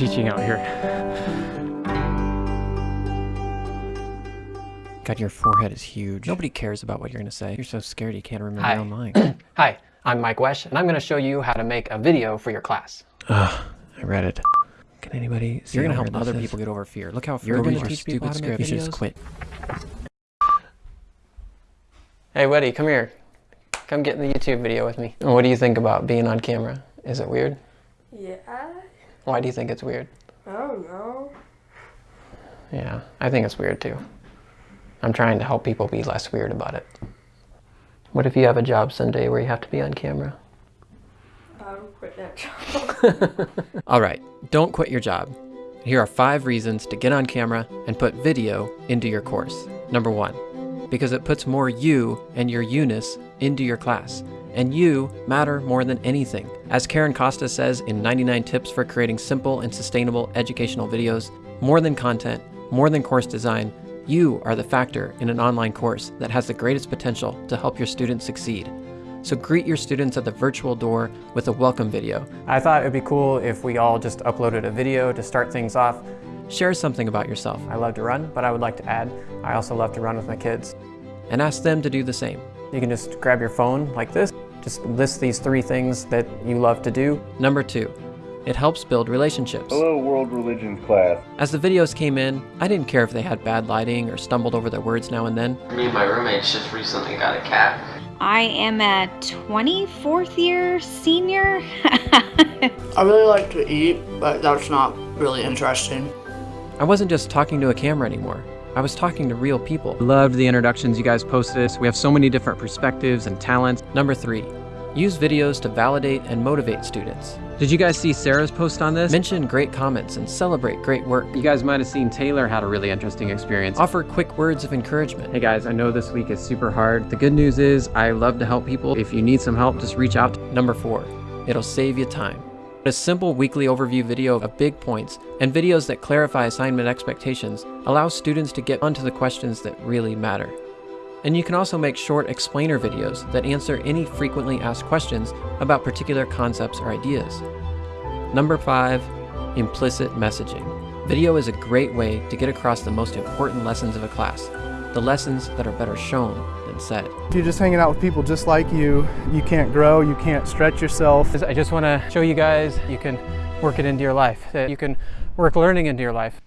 love, I love teaching out here. God, your forehead is huge. Nobody cares about what you're going to say. You're so scared you can't remember Hi. your own lines. Hi, I'm Mike Wesch, and I'm going to show you how to make a video for your class. Ugh, I read it. Can anybody see You're gonna help other is? people get over fear. Look how You're going you to are. teach people how to make You should just quit. Hey, Weddy, come here. Come get in the YouTube video with me. What do you think about being on camera? Is it weird? Yeah, Why do you think it's weird? I don't know. Yeah, I think it's weird too. I'm trying to help people be less weird about it. What if you have a job someday where you have to be on camera? I'll quit that job. All right, don't quit your job. Here are five reasons to get on camera and put video into your course. Number one, because it puts more you and your you-ness into your class. And you matter more than anything. As Karen Costa says in 99 Tips for Creating Simple and Sustainable Educational Videos, more than content, more than course design, you are the factor in an online course that has the greatest potential to help your students succeed. So greet your students at the virtual door with a welcome video. I thought it'd be cool if we all just uploaded a video to start things off. Share something about yourself I love to run, but I would like to add, I also love to run with my kids. and ask them to do the same. You can just grab your phone like this, just list these three things that you love to do. Number two, it helps build relationships. Hello, World Religions class. As the videos came in, I didn't care if they had bad lighting or stumbled over their words now and then. Me and my roommates just recently got a cat. I am a 24th year senior. I really like to eat, but that's not really interesting. I wasn't just talking to a camera anymore. I was talking to real people. Loved the introductions you guys posted. We have so many different perspectives and talents. Number three, use videos to validate and motivate students. Did you guys see Sarah's post on this? Mention great comments and celebrate great work. You guys might have seen Taylor had a really interesting experience. Offer quick words of encouragement. Hey guys, I know this week is super hard. The good news is I love to help people. If you need some help, just reach out. Number four, it'll save you time. A simple weekly overview video of big points and videos that clarify assignment expectations allows students to get onto the questions that really matter. And you can also make short explainer videos that answer any frequently asked questions about particular concepts or ideas. Number five, implicit messaging. Video is a great way to get across the most important lessons of a class, the lessons that are better shown than said. If you're just hanging out with people just like you, you can't grow, you can't stretch yourself. I just want to show you guys you can work it into your life, that you can work learning into your life.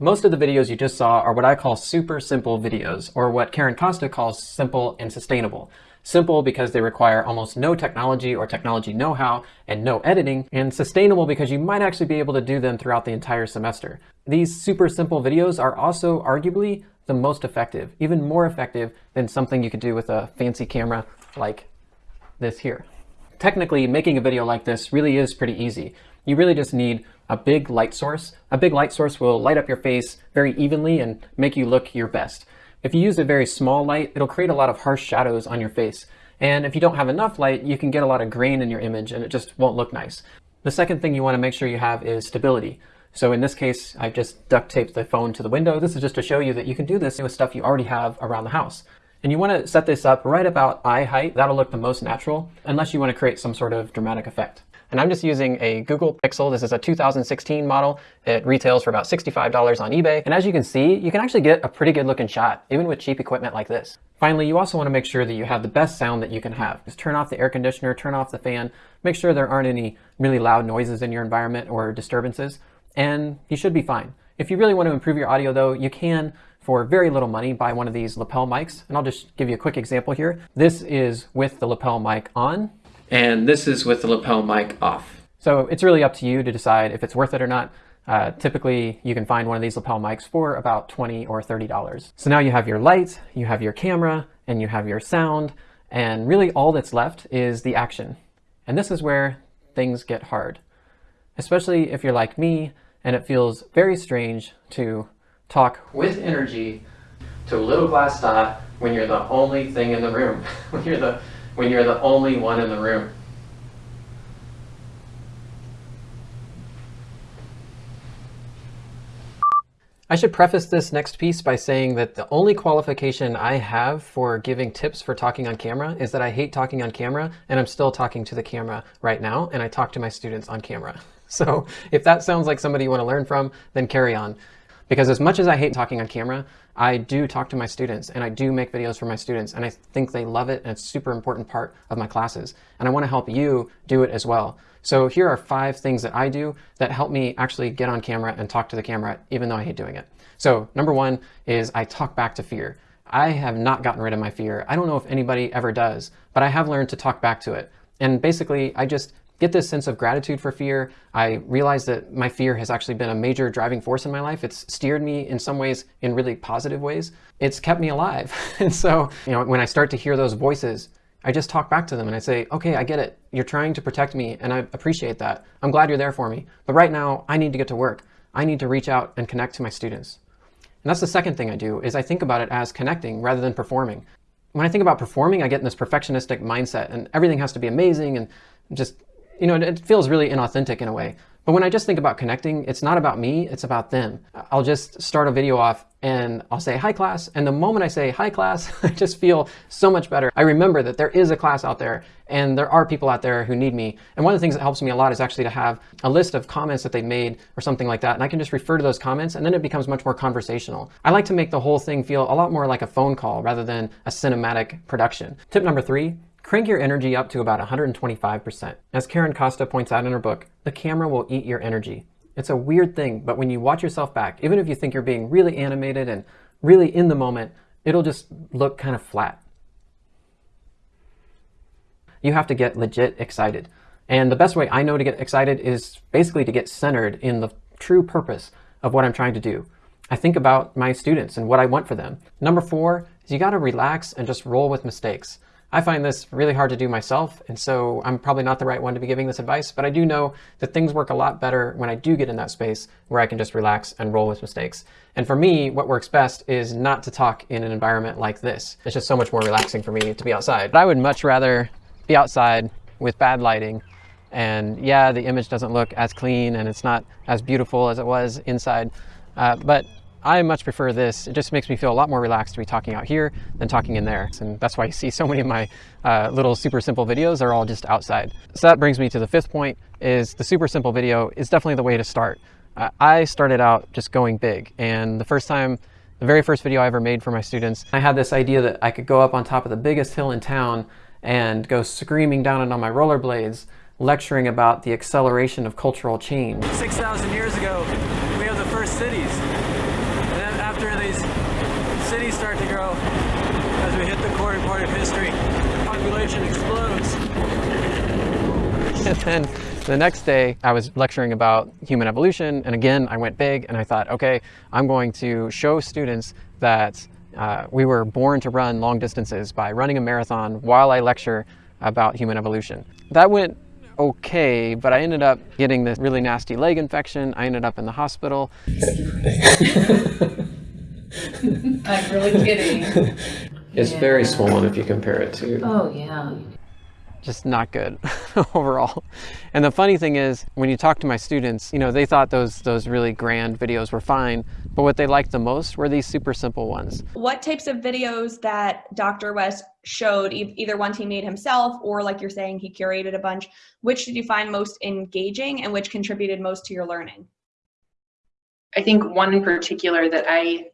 Most of the videos you just saw are what I call super simple videos, or what Karen Costa calls simple and sustainable. Simple because they require almost no technology or technology know-how and no editing, and sustainable because you might actually be able to do them throughout the entire semester. These super simple videos are also arguably the most effective, even more effective than something you could do with a fancy camera like this here. Technically, making a video like this really is pretty easy. You really just need a big light source. A big light source will light up your face very evenly and make you look your best. If you use a very small light, it'll create a lot of harsh shadows on your face. And if you don't have enough light, you can get a lot of grain in your image and it just won't look nice. The second thing you want to make sure you have is stability. So in this case, I've just duct taped the phone to the window. This is just to show you that you can do this with stuff you already have around the house. And you want to set this up right about eye height. That'll look the most natural, unless you want to create some sort of dramatic effect. And I'm just using a Google Pixel. This is a 2016 model. It retails for about $65 on eBay. And as you can see, you can actually get a pretty good looking shot, even with cheap equipment like this. Finally, you also want to make sure that you have the best sound that you can have. Just turn off the air conditioner, turn off the fan, make sure there aren't any really loud noises in your environment or disturbances, and you should be fine. If you really want to improve your audio though, you can, for very little money, buy one of these lapel mics. And I'll just give you a quick example here. This is with the lapel mic on, and this is with the lapel mic off. So it's really up to you to decide if it's worth it or not. Uh, typically, you can find one of these lapel mics for about 20 or $30. So now you have your light, you have your camera, and you have your sound, and really all that's left is the action. And this is where things get hard, especially if you're like me and it feels very strange to talk with energy to a little glass dot when you're the only thing in the room, when you're the when you're the only one in the room. I should preface this next piece by saying that the only qualification I have for giving tips for talking on camera is that I hate talking on camera and I'm still talking to the camera right now and I talk to my students on camera. So if that sounds like somebody you want to learn from, then carry on. Because as much as I hate talking on camera, I do talk to my students and I do make videos for my students and I think they love it and it's a super important part of my classes. And I want to help you do it as well. So here are five things that I do that help me actually get on camera and talk to the camera even though I hate doing it. So number one is I talk back to fear. I have not gotten rid of my fear. I don't know if anybody ever does, but I have learned to talk back to it. And basically, I just get this sense of gratitude for fear. I realize that my fear has actually been a major driving force in my life. It's steered me in some ways in really positive ways. It's kept me alive. and so, you know, when I start to hear those voices, I just talk back to them and I say, okay, I get it. You're trying to protect me and I appreciate that. I'm glad you're there for me. But right now, I need to get to work. I need to reach out and connect to my students. And that's the second thing I do is I think about it as connecting rather than performing. When I think about performing, I get in this perfectionistic mindset and everything has to be amazing and just, you know, it feels really inauthentic in a way. But when I just think about connecting, it's not about me, it's about them. I'll just start a video off and I'll say, hi class. And the moment I say, hi class, I just feel so much better. I remember that there is a class out there and there are people out there who need me. And one of the things that helps me a lot is actually to have a list of comments that they made or something like that. And I can just refer to those comments and then it becomes much more conversational. I like to make the whole thing feel a lot more like a phone call rather than a cinematic production. Tip number three, Crank your energy up to about 125%. As Karen Costa points out in her book, the camera will eat your energy. It's a weird thing, but when you watch yourself back, even if you think you're being really animated and really in the moment, it'll just look kind of flat. You have to get legit excited. And the best way I know to get excited is basically to get centered in the true purpose of what I'm trying to do. I think about my students and what I want for them. Number four is you gotta relax and just roll with mistakes. I find this really hard to do myself, and so I'm probably not the right one to be giving this advice, but I do know that things work a lot better when I do get in that space where I can just relax and roll with mistakes. And for me, what works best is not to talk in an environment like this. It's just so much more relaxing for me to be outside. But I would much rather be outside with bad lighting and yeah, the image doesn't look as clean and it's not as beautiful as it was inside, uh, but I much prefer this. It just makes me feel a lot more relaxed to be talking out here than talking in there. And that's why you see so many of my uh, little super simple videos are all just outside. So that brings me to the fifth point is the super simple video is definitely the way to start. Uh, I started out just going big. And the first time, the very first video I ever made for my students, I had this idea that I could go up on top of the biggest hill in town and go screaming down it on my rollerblades, lecturing about the acceleration of cultural change. 6,000 years ago, we have the first cities after these cities start to grow, as we hit the core part of history, population explodes. And then the next day I was lecturing about human evolution and again I went big and I thought okay I'm going to show students that uh, we were born to run long distances by running a marathon while I lecture about human evolution. That went okay, but I ended up getting this really nasty leg infection. I ended up in the hospital. I'm really kidding. It's Yeah. very swollen if you compare it to Oh, yeah. just not good overall. And the funny thing is, when you talk to my students, you know, they thought those those really grand videos were fine, but what they liked the most were these super simple ones. What types of videos that Dr. Wesch showed, e- either ones he made himself or like you're saying he curated a bunch, which did you find most engaging and which contributed most to your learning? I think one in particular that I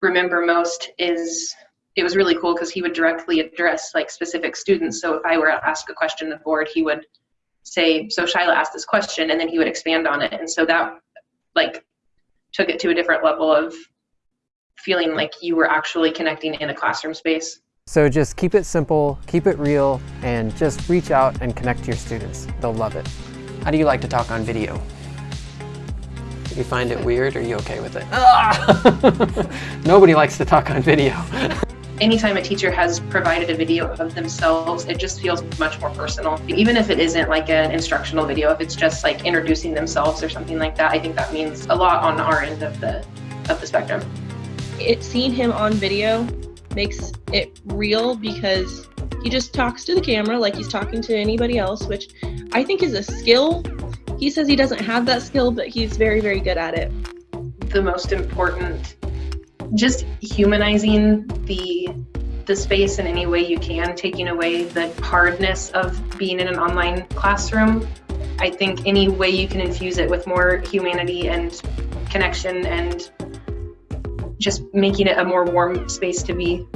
remember most is it was really cool because he would directly address like specific students. So if I were to ask a question to the board, he would say, "So Shyla asked this question," and then he would expand on it. And so that like took it to a different level of feeling like you were actually connecting in a classroom space. So just keep it simple, keep it real, and just reach out and connect to your students. They'll love it. How do you like to talk on video? Do you find it weird or are you okay with it? Ah! Nobody likes to talk on video. Anytime a teacher has provided a video of themselves, it just feels much more personal. Even if it isn't like an instructional video, if it's just like introducing themselves or something like that, I think that means a lot on our end of the of the spectrum. It seeing him on video makes it real because he just talks to the camera like he's talking to anybody else, which I think is a skill. He says he doesn't have that skill, but he's very, very good at it. the most important just humanizing the the space in any way you can, taking away the hardness of being in an online classroom. I think any way you can infuse it with more humanity and connection and just making it a more warm space to be